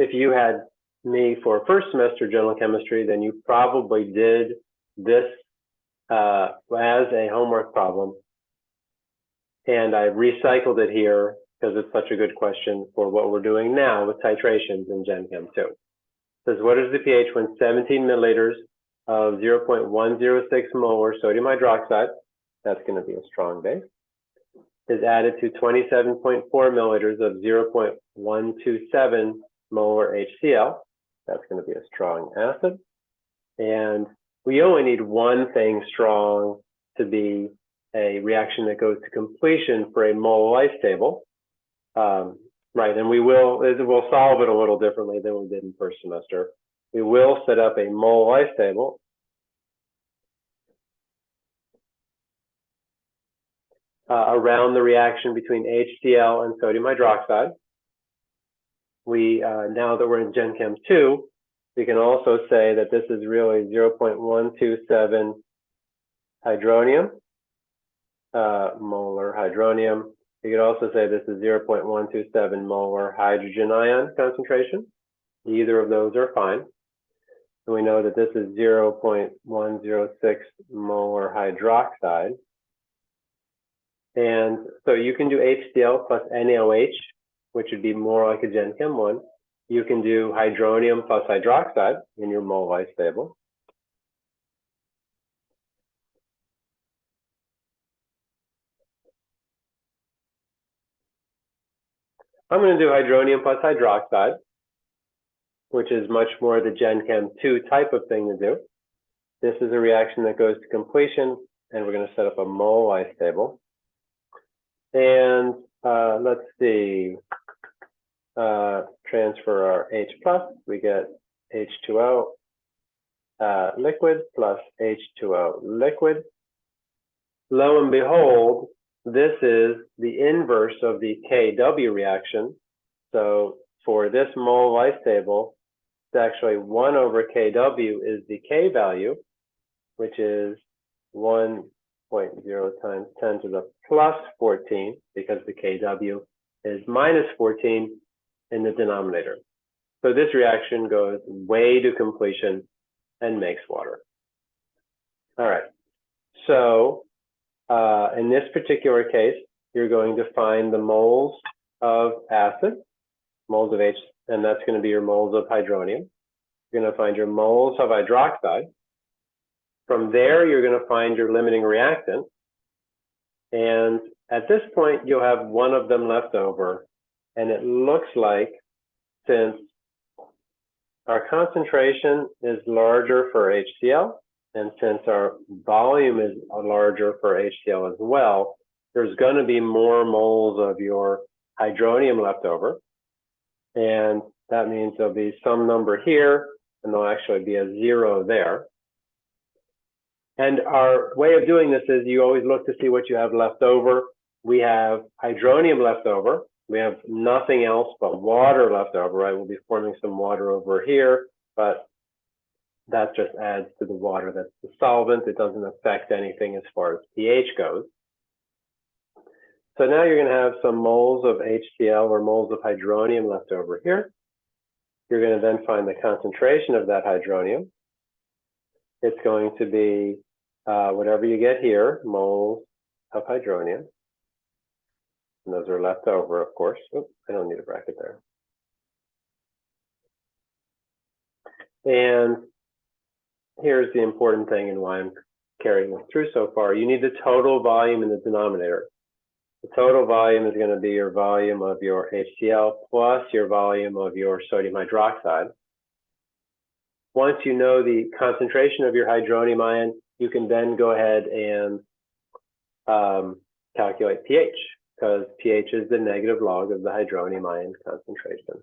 if you had me for first semester general chemistry, then you probably did this uh, as a homework problem. And I recycled it here because it's such a good question for what we're doing now with titrations in Gen Chem 2. It says, what is the pH when 17 milliliters of 0.106 molar sodium hydroxide, that's going to be a strong base, is added to 27.4 milliliters of 0.127 molar HCl, that's going to be a strong acid. And we only need one thing strong to be a reaction that goes to completion for a mole life table. Um, right, and we will we'll solve it a little differently than we did in first semester. We will set up a mole life table. Uh, around the reaction between HCl and sodium hydroxide. We, uh, now that we're in Gen Chem 2, we can also say that this is really 0.127 hydronium, uh, molar hydronium. You could also say this is 0.127 molar hydrogen ion concentration. Either of those are fine. And we know that this is 0.106 molar hydroxide. And so you can do HCl plus NaOH, which would be more like a Gen Chem 1. You can do hydronium plus hydroxide in your mole life table. I'm going to do hydronium plus hydroxide, which is much more the Gen Chem 2 type of thing to do. This is a reaction that goes to completion, and we're going to set up a mole life table. And uh, let's see, uh, transfer our H plus, we get H2O uh, liquid plus H2O liquid. Lo and behold, this is the inverse of the KW reaction. So for this mole life table, it's actually 1 over KW is the K value, which is 1.0 times 10 to the plus 14, because the KW is minus 14 in the denominator. So this reaction goes way to completion and makes water. All right. So uh, in this particular case, you're going to find the moles of acid, moles of H, and that's going to be your moles of hydronium. You're going to find your moles of hydroxide. From there, you're going to find your limiting reactant. And at this point, you'll have one of them left over. And it looks like since our concentration is larger for HCl, and since our volume is larger for HCl as well, there's going to be more moles of your hydronium left over. And that means there'll be some number here, and there'll actually be a zero there. And our way of doing this is you always look to see what you have left over. We have hydronium left over. We have nothing else but water left over, right? We'll be forming some water over here, but that just adds to the water that's the solvent. It doesn't affect anything as far as pH goes. So now you're going to have some moles of HCl or moles of hydronium left over here. You're going to then find the concentration of that hydronium. It's going to be uh, whatever you get here, moles of hydronium. And those are left over, of course. I don't need a bracket there. And here's the important thing and why I'm carrying this through so far. You need the total volume in the denominator. The total volume is going to be your volume of your HCl plus your volume of your sodium hydroxide. Once you know the concentration of your hydronium ion, you can then go ahead and um, calculate pH because pH is the negative log of the hydronium ion concentration.